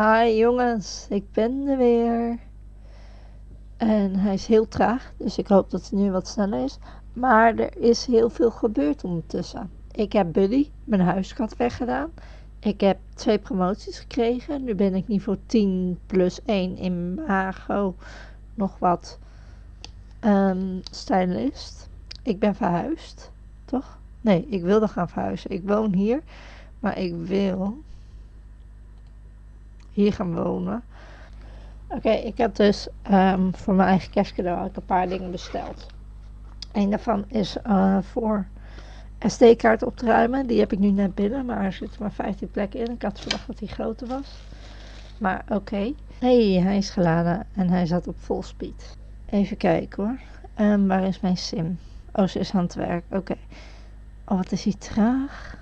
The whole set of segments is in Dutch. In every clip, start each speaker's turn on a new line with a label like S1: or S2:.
S1: Hi jongens, ik ben er weer. En hij is heel traag, dus ik hoop dat hij nu wat sneller is. Maar er is heel veel gebeurd ondertussen. Ik heb Buddy, mijn huiskat, weggedaan. Ik heb twee promoties gekregen. Nu ben ik niveau 10 plus 1 in Mago. Nog wat um, stylist. Ik ben verhuisd, toch? Nee, ik wilde gaan verhuizen. Ik woon hier, maar ik wil hier gaan wonen. Oké, ik heb dus um, voor mijn eigen kerstcadeau een paar dingen besteld. Een daarvan is uh, voor SD-kaart op te ruimen. Die heb ik nu net binnen, maar er zitten maar 15 plekken in. Ik had verwacht dat hij groter was. Maar oké. Hey, hij is geladen en hij zat op full speed. Even kijken hoor. Um, waar is mijn sim? Oh, ze is aan het werk. Oké. Oh, wat is hij traag.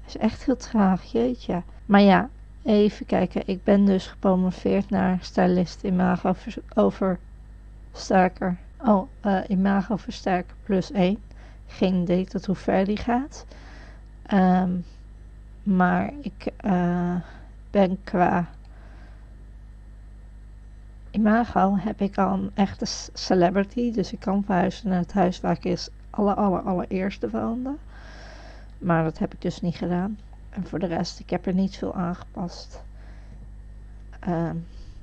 S1: Hij is echt heel traag, jeetje. Maar ja, even kijken. Ik ben dus gepromoveerd naar stylist imago oversterker. Oh, uh, imago versterker plus 1. Geen idee tot hoe ver die gaat. Um, maar ik uh, ben qua imago heb ik al een echte celebrity. Dus ik kan verhuizen naar het huis waar ik is aller, aller, allereerste woonde. Maar dat heb ik dus niet gedaan. En voor de rest, ik heb er niet veel aangepast. Uh,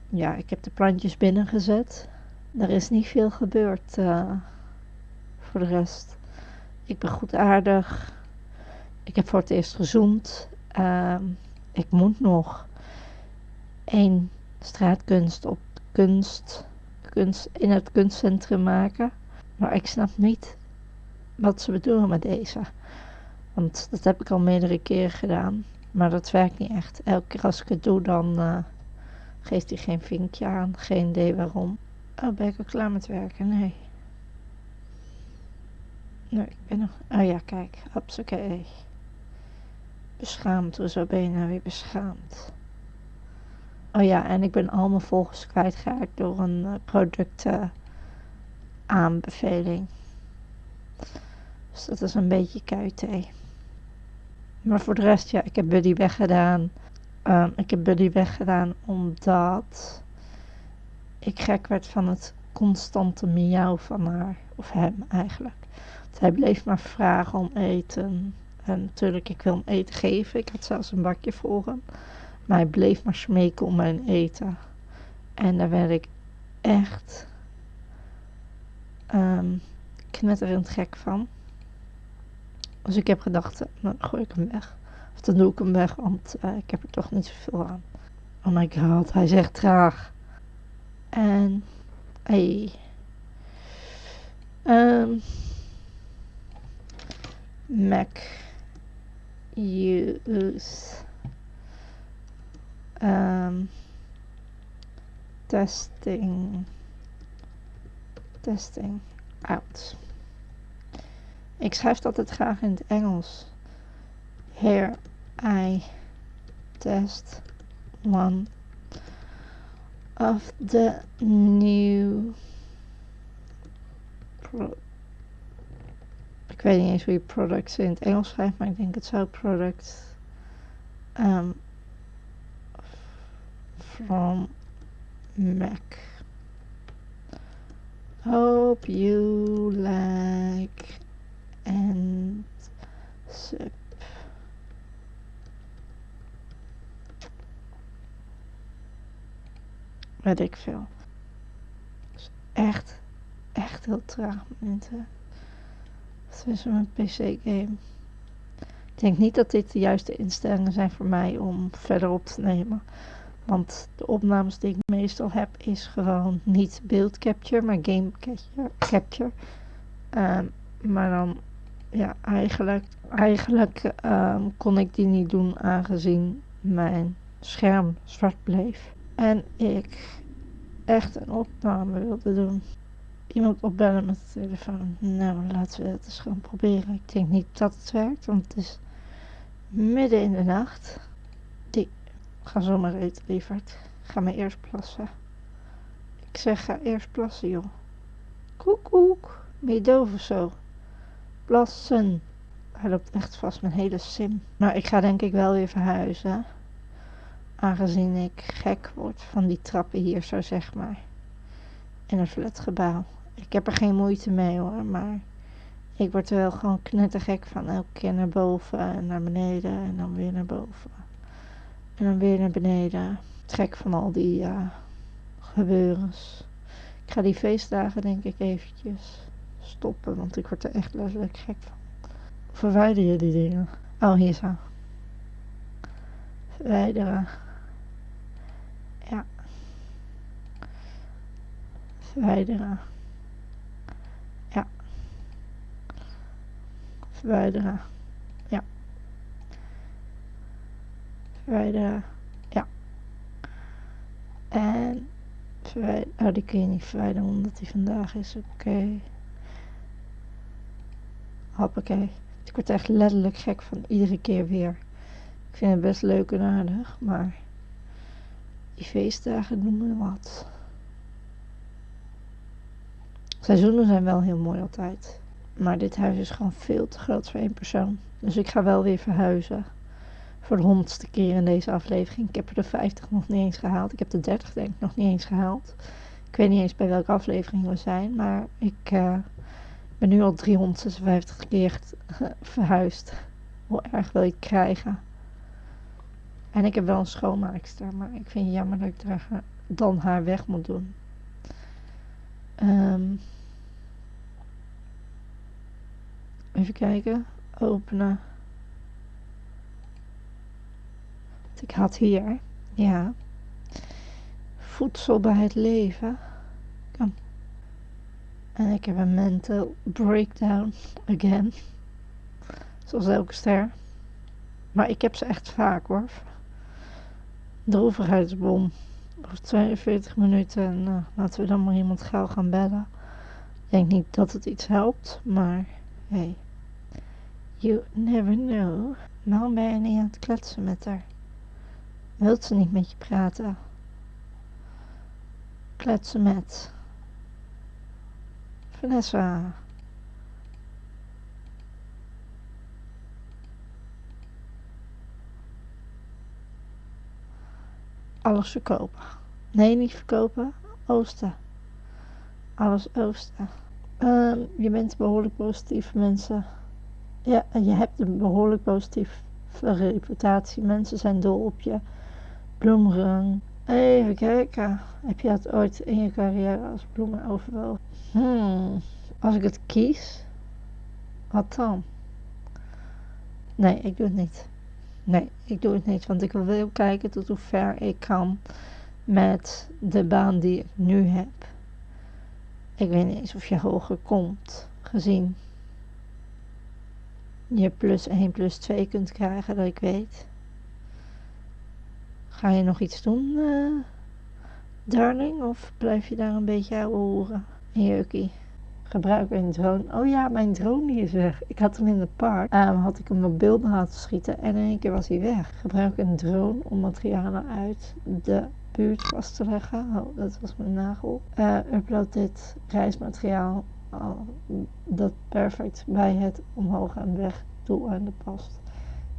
S1: ja, ik heb de plantjes binnengezet. Er is niet veel gebeurd uh, voor de rest. Ik ben goed aardig. Ik heb voor het eerst gezoend. Uh, ik moet nog één straatkunst op kunst, kunst in het kunstcentrum maken. Maar ik snap niet wat ze bedoelen met deze. Want dat heb ik al meerdere keren gedaan. Maar dat werkt niet echt. Elke keer als ik het doe, dan uh, geeft hij geen vinkje aan. Geen idee waarom. Oh, ben ik al klaar met werken? Nee. Nee, ik ben nog... Oh ja, kijk. Oké. Beschaamd. Hoezo ben je nou weer beschaamd? Oh ja, en ik ben al mijn volgers kwijtgeraakt door een uh, producten aanbeveling. Dus dat is een beetje kuithee. Maar voor de rest, ja, ik heb Buddy weggedaan. Um, ik heb Buddy weggedaan omdat ik gek werd van het constante miauw van haar. Of hem eigenlijk. Want hij bleef maar vragen om eten. En natuurlijk, ik wil hem eten geven. Ik had zelfs een bakje voor hem. Maar hij bleef maar smeken om mijn eten. En daar werd ik echt um, knetterend gek van. Dus ik heb gedacht, nou dan gooi ik hem weg. Of dan doe ik hem weg, want uh, ik heb er toch niet zoveel aan. Oh my god, hij zegt traag. En, hey. Um, Mac use um, testing testing out. Ik schrijf altijd graag in het Engels. Here I test one of the new ik weet niet eens hoe je products in het Engels schrijft, maar ik denk het zou product um, from Mac. Hope you like sip. Weet ik veel. echt, echt heel traag momenten. Dat een PC-game. Ik denk niet dat dit de juiste instellingen zijn voor mij om verder op te nemen. Want de opnames die ik meestal heb is gewoon niet beeld capture, maar game capture. Um, maar dan, ja, eigenlijk, eigenlijk um, kon ik die niet doen aangezien mijn scherm zwart bleef. En ik echt een opname wilde doen. Iemand opbellen met de telefoon. Nou, laten we het eens gewoon proberen. Ik denk niet dat het werkt, want het is midden in de nacht. Die, ga zomaar eten, lieverd. Ga maar eerst plassen. Ik zeg, ga eerst plassen, joh. Koek, koek. Ben je doof of zo? Plassen. Hij loopt echt vast mijn hele sim. Maar ik ga denk ik wel weer verhuizen. Aangezien ik gek word van die trappen hier zo zeg maar. In een flatgebouw. Ik heb er geen moeite mee hoor, maar ik word er wel gewoon knettergek van. Elke keer naar boven en naar beneden en dan weer naar boven. En dan weer naar beneden. Trek van al die uh, gebeurens. Ik ga die feestdagen denk ik eventjes stoppen, want ik word er echt letterlijk gek van. Verwijder je die dingen? Oh, hier zo. Verwijderen. Ja. Verwijderen. Ja. Verwijderen. Ja. Verwijderen. Ja. En verwijderen. Oh, die kun je niet verwijderen omdat die vandaag is. Oké. Hoppakee. Ik word echt letterlijk gek van iedere keer weer. Ik vind het best leuk en aardig, maar die feestdagen doen me wat. Seizoenen zijn wel heel mooi altijd. Maar dit huis is gewoon veel te groot voor één persoon. Dus ik ga wel weer verhuizen. Voor de honderdste keer in deze aflevering. Ik heb er de 50 nog niet eens gehaald. Ik heb de 30 denk ik nog niet eens gehaald. Ik weet niet eens bij welke aflevering we zijn. Maar ik uh, ben nu al 356 keer verhuisd. Hoe erg wil ik krijgen? En ik heb wel een schoonmaakster. Maar ik vind het jammer dat ik dan haar weg moet doen. Um, even kijken. Openen. Ik had hier. Ja. Voedsel bij het leven. Kom. En ik heb een mental breakdown again. Zoals elke ster. Maar ik heb ze echt vaak hoor. Droevigheidsbom over 42 minuten en uh, laten we dan maar iemand gauw gaan bellen. Ik denk niet dat het iets helpt, maar hey, you never know. Waarom ben je niet aan het kletsen met haar? Wilt ze niet met je praten? Kletsen met Vanessa. alles verkopen. Nee, niet verkopen. Oosten. Alles oosten. Um, je bent behoorlijk positief, mensen. Ja, je hebt een behoorlijk positieve reputatie. Mensen zijn dol op je. Bloemrang. Even kijken. Heb je dat ooit in je carrière als bloemen overwogen? Hmm. Als ik het kies, wat dan? Nee, ik doe het niet. Nee, ik doe het niet, want ik wil kijken tot hoe ver ik kan met de baan die ik nu heb. Ik weet niet eens of je hoger komt, gezien je plus 1 plus 2 kunt krijgen, dat ik weet. Ga je nog iets doen, uh, darling? Of blijf je daar een beetje horen? Jeukie gebruik een drone. Oh ja, mijn drone is weg. Ik had hem in het park. Um, had ik hem op beelden laten schieten en in één keer was hij weg. Gebruik een drone om materialen uit de buurt vast te leggen. Oh, dat was mijn nagel. Uh, upload dit reismateriaal uh, dat perfect bij het omhoog en weg doeleinde past.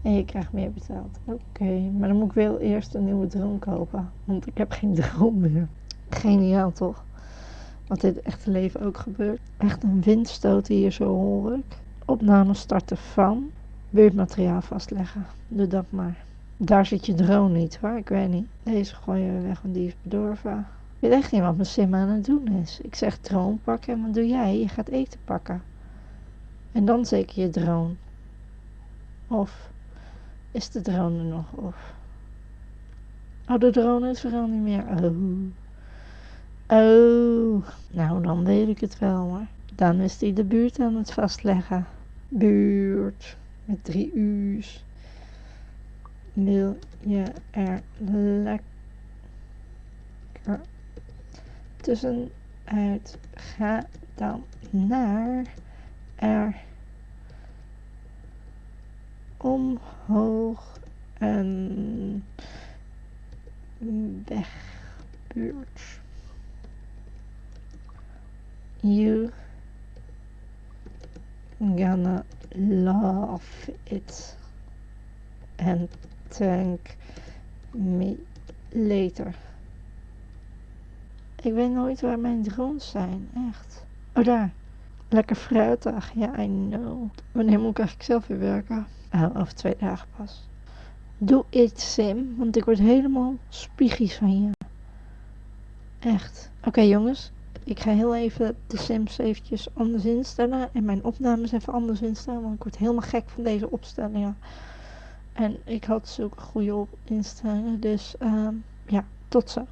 S1: En je krijgt meer betaald. Oké, maar dan moet ik wel eerst een nieuwe drone kopen. Want ik heb geen drone meer. Geniaal toch? Wat het echte leven ook gebeurt. Echt een windstoot hier zo hoor ik. Opname starten van. Buurtmateriaal vastleggen. Doe dat maar. Daar zit je drone niet hoor, ik weet niet. Deze gooi je weg, want die is bedorven. Ik weet echt niet wat mijn sim aan het doen is. Ik zeg drone pakken en wat doe jij? Je gaat eten pakken. En dan zeker je drone. Of is de drone nog? Of... Oh, de drone is er al niet meer. Oh. Oh, nou dan weet ik het wel hoor. Dan is hij de buurt aan het vastleggen. Buurt met drie u's. Wil je er lekker tussenuit? Ga dan naar er omhoog en weg buurt. you gonna love it and thank me later. Ik weet nooit waar mijn drones zijn, echt. Oh, daar. Lekker fruitig. Ja, I know. Wanneer moet ik eigenlijk zelf weer werken? Oh, over twee dagen pas. Doe iets, Sim, want ik word helemaal spiegies van je. Echt. Oké, jongens. Ik ga heel even de Sims eventjes anders instellen. En mijn opnames even anders instellen. Want ik word helemaal gek van deze opstellingen. En ik had zulke goede instellingen. Dus, um, ja, tot zo.